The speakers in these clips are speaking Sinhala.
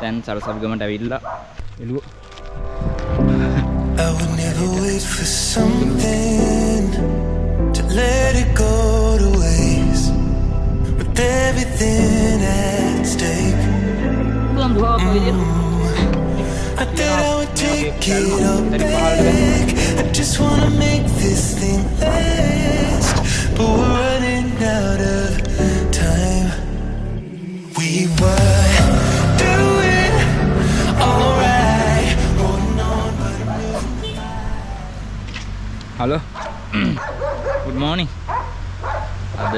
Then Sarah government avilla. I would never wait for something to let it go to waste with everything at stake. Mm. I thought I would take it all back. Hello good මෝනිින් අද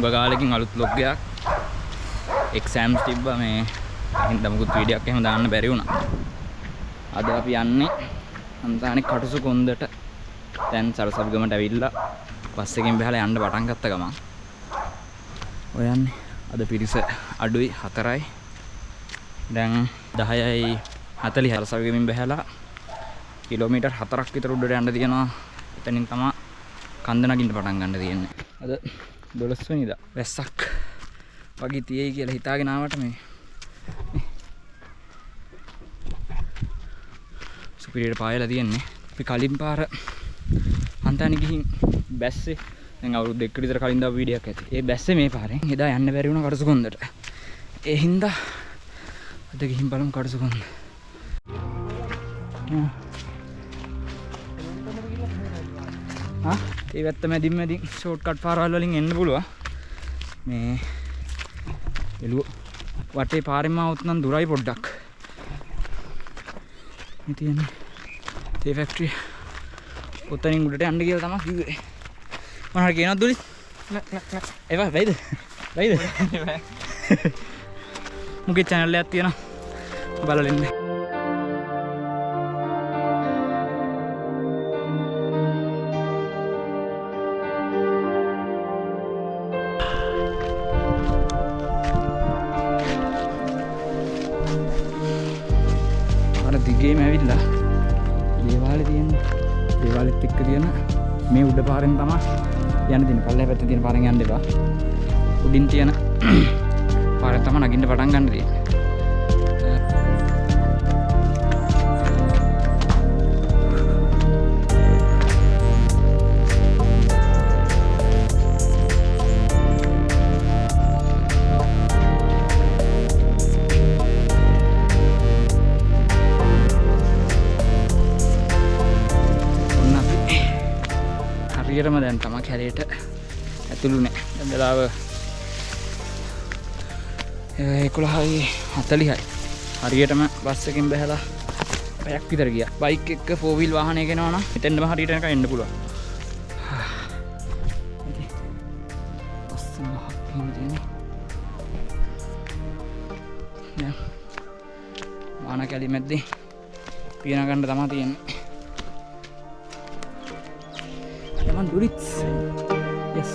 ගගාලකින් අලුත් ලොග්ගයක් එක්සෑම්ස් තිබ්බ මේ. හිදමුකුත් වීඩියක් එහෙම දාන්න බැරි වුණ. අද අපි යන්නේ අන්තානෙ කටුසු කොන්දට. තැන් සරසබ්ගමට ඇවිල්ලා පස්සකින් බැහල යන්න පටන් ගත්ත ගමන්. ඔයන්නේ අද පිරිස අඩුයි හතරයි. දැන් දහයයි හතලි හරසවිගමින් බැහැලා කිලෝමීටර් හතරක් විතර උඩට යන්න තියෙනවා එතනින් තමා කන්ද නගින්න පටන් ගන්න තියෙන්නේ. අද දොළොස් වෙනිදා වැස්සක් වගේ තියෙයි කියලා හිතාගෙන ආවට මේ. සුපිරියට පායලා තියෙන්නේ. අපි කලින් පාර හන්තානි ගිහින් බැස්සේ දැන් අවුරුදු දෙකකට විතර කලින් දාපු වීඩියක් ඇති. ඒ බැස්සේ මේ පාරෙන් එදා යන්න බැරි වුණා කටුසුකොන්දට ඒ හින්දා අද ගිහින් බලමු කටුසුකොන්ද ආ ඒ වැත්ත මැදින් මැදින් ෂෝට් කට් පාරවල් වලින් එන්න පුළුවන් මේ එළුව වටේ පාරෙම આવුත් නම් දුරයි පොඩ්ඩක්. මේ තියෙන්නේ තේ ෆැක්ටරිය ඔතනින් උඩට යන්න කියලා තමයි කිව්වේ. මොනවද කියනවද දුලි? ඒවා වෙයිද? වෙයිද? මුගේ channel එකක් තියෙනවා? බලලා ඉන්න අර දිගේම ඇවිල්ලා. දේවාලෙ තියෙන දේවාලෙත් එක්ක තියෙන මේ උඩ පාරෙන් තමයි යන්න තියෙන පල්ලෙහා පැත්තේ තියෙන පාරෙන් යන්න එපා. උඩින් තියෙන පාරෙන් තමයි නගින්න පටන් ගන්න තියෙන්නේ. හරියටම දැන් තම කැලේට ඇතුළුනේ දැන් වෙලාව එකොළහයි හතලිහයි. හරියටම බස් එකකින් බැහැලා පැයක් විතර ගියා. බයික් එක්ක ෆෝවිල් වාහනය ගෙනවා නම් එතෙන්ම හරියට යනකම් එන්න පුළුවන්. ලස්සන ගහක් එහෙම තියෙන්නේ. දැන් වාන කැලි මැද්දේ පියන ගන්න තමා තියෙන්නේ. Come on, do it. Yes.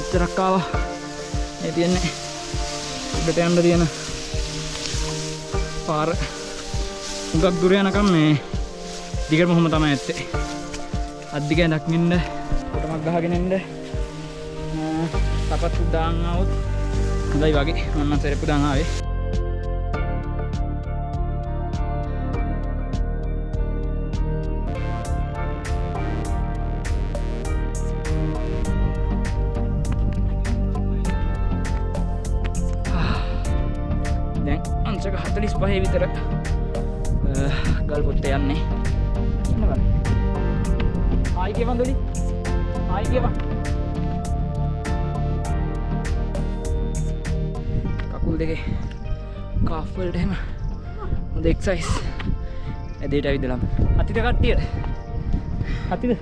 එච්චරක් ආවා මේ තියන්නේ උඩට යන්න තියෙන පාර හුඟක් දුර යනකම් මේ දිගටම හොම තමයි ඇත්තේ අද්දිග දක්නින්ද කොටමක් ගහගෙන එන්න සපත්තු දාන් આવොත් හොඳයි වගේ මම සෙරප්පු දාන් ආවේ දැන් අංශක 45 විතර ගල් පොත්තේ යන්නේ ඉන්න බලන්න ආයි කියවන් දොලි ආයි කියවන් කකුල් දෙකේ කාෆ් වලට එහෙම හොඳ එක්සයිස් ඇදේට ඇවිදලම්. අතිත කට්ටියට අතිද?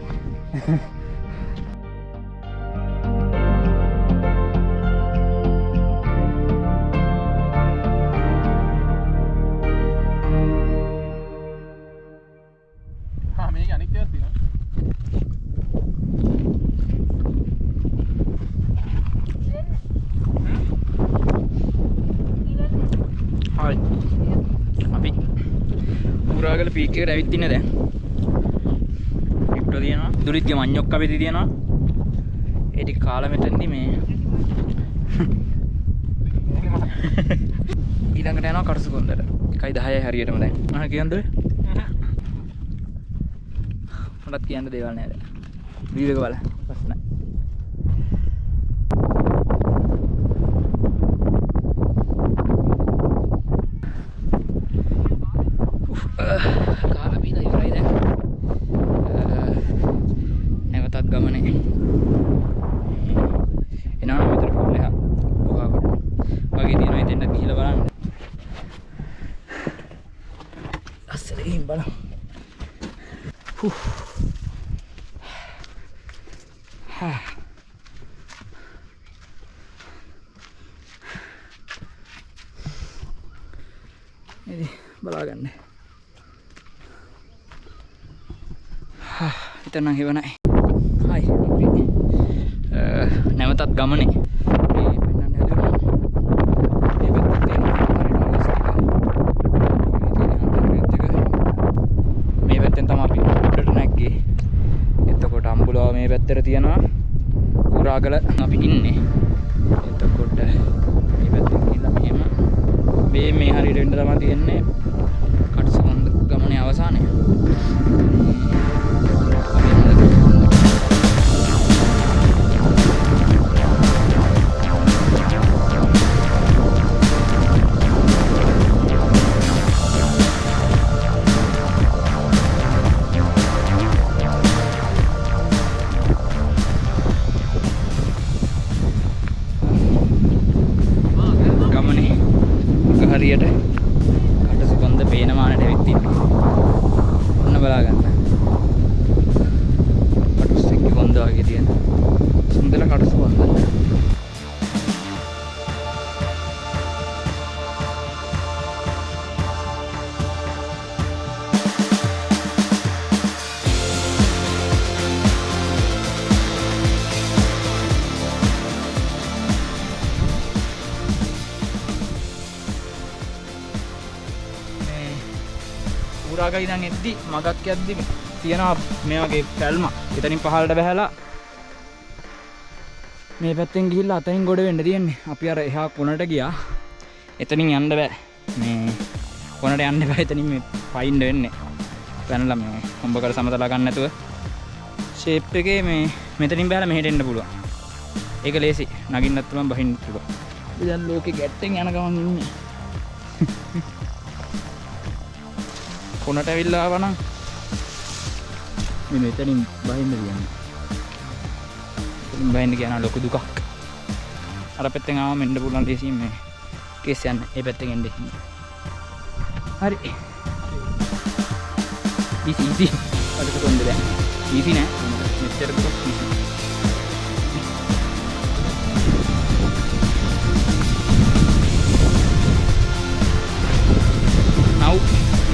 ආ මේක අනික් ඒවා තියෙනවා හයි අපි පුරාගල වල පීක් එකට ඇවිත් ඉන්නේ දැන්. ලිෆ්ට් තියෙනවා. දුරිත්ගේ මඤ්ඤොක්ක වෙදි තියෙනවා. ඒ ටික කාලා මෙතනදී මේ ඊළඟට යනවා කටුසු කොන්දර. 1:10යි හරියටම දැන්. මම කියන්නද? මටත් කියන්න දේවල් නෑ දැන්. වීඩියෝ එක බලන්න. ප්‍රශ්න. කාලා බීලා ඉවරයි දැන්. අ, නැවතත් ගමනේ. එනවා විතර ෆුල් එක. ගුහාවට. වගේ තියෙනවා ඉතින් ගිහිල්ලා බලන්න. අස්සට ගිහින් බලමු. හුහ්. හා. ඉතින් බලාගන්න. හා, හිතනම් හිවනයි. හයි. අපි, අ, නැවතත් ගමනේ. මේ පෙන්වන්න හැදුවා. මේ පැත්තේ තියෙන හරියට මේ පැත්තෙන් තමයි අපි උඩට නැග්ගේ. එතකොට අම්බුලාව මේ පැත්තට තියෙනවා. උරාගල අපි ඉන්නේ. එතකොට මේ පැත්තෙන් ගිහිල්ලා මෙහෙම මේ මේ හරියට එන්න තමයි තියෙන්නේ. ඌරාග ඉඳන් එද්දි මගක් යද්දි තියෙනවා මේ වගේ පැල්ම. එතනින් පහළට බහැලා මේ පැත්තෙන් ගිහිල්ලා අතනින් ගොඩ වෙන්න තියෙන්නේ. අපි අර එහා කොනට ගියා. එතනින් යන්න බෑ. මේ කොනට යන්න බෑ එතනින් මේ පයින්ඩ වෙන්නේ. පැනලා මේ හොඹකට සමතලා ගන්න නැතුව ෂේප් එකේ මේ මෙතනින් බහැලා මෙහෙට එන්න පුළුවන්. ඒක ලේසි. නගින්නත් පුළුවන් බහින්නත් පුළුවන්. දැන් ලෝකෙ ගැට්ටෙන් යන ගමන් ඉන්නේ. කොනට ඇවිල්ලා ආවනම් මේ මෙතනින් බහින්න කියන්නේ. එතනින් බහින්න කියන ලොකු දුකක්. අර පැත්තෙන් ආවම එන්න පුළුවන් ලේසියෙන් මේ කේස් යන්න. ඒ පැත්තෙන් එන්න. හරි. Easy easy. අදට කොන්ද දැන්. ඊසි නෑ. මෙච්චර දුක easy.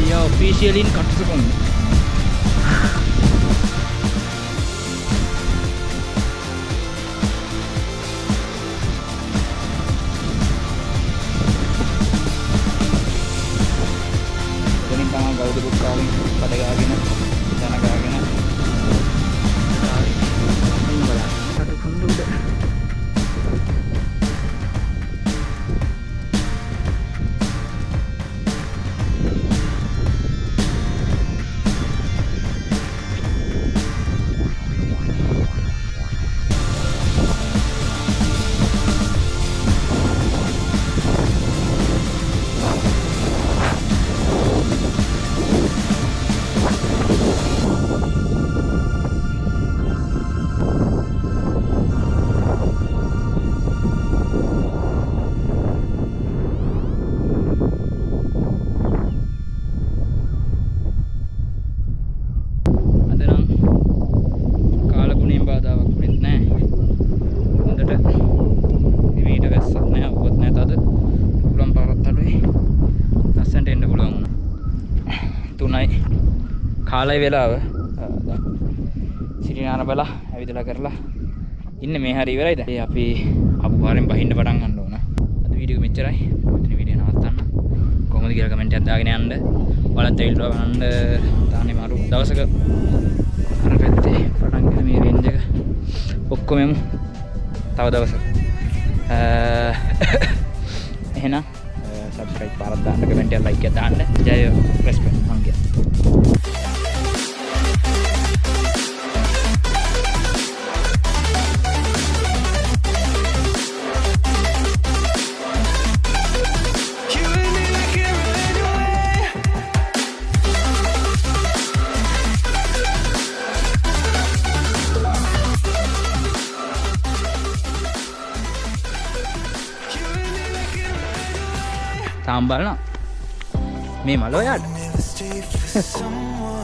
We are officially in Katsukonda. කාලය වෙලාව. අ, දැන් සිරිනාන බලා ඇවිදලා කරලා ඉන්න මේ හරි ඉවරයිද? ඒ අපි අපු පාරෙන් බහින්න පටන් ගන්න ඕන. අද වීඩියෝ එක මෙච්චරයි. මෙතන වීඩියෝ නවත්තන්න. කොහොම කොහොමද කියලා කමෙන්ට් එකක් දාගෙන යන්න. ඔයාලත් ඇවිල්ලා බලන්න තානේ මරු දවසක අර පැත්තේ පටන් ගෙන මේ රේන්ජ් එක ඔක්කොම යමු. තව දවසක. අ, එහෙනම් සබස්ක්‍රයිබ් පාරක් දාන්න කමෙන්ට් එකක් ලයික් එකක් දාන්න. ජය රෙස්පෙක්ට් තාම් බලනවා. මේ මලෝ යාට.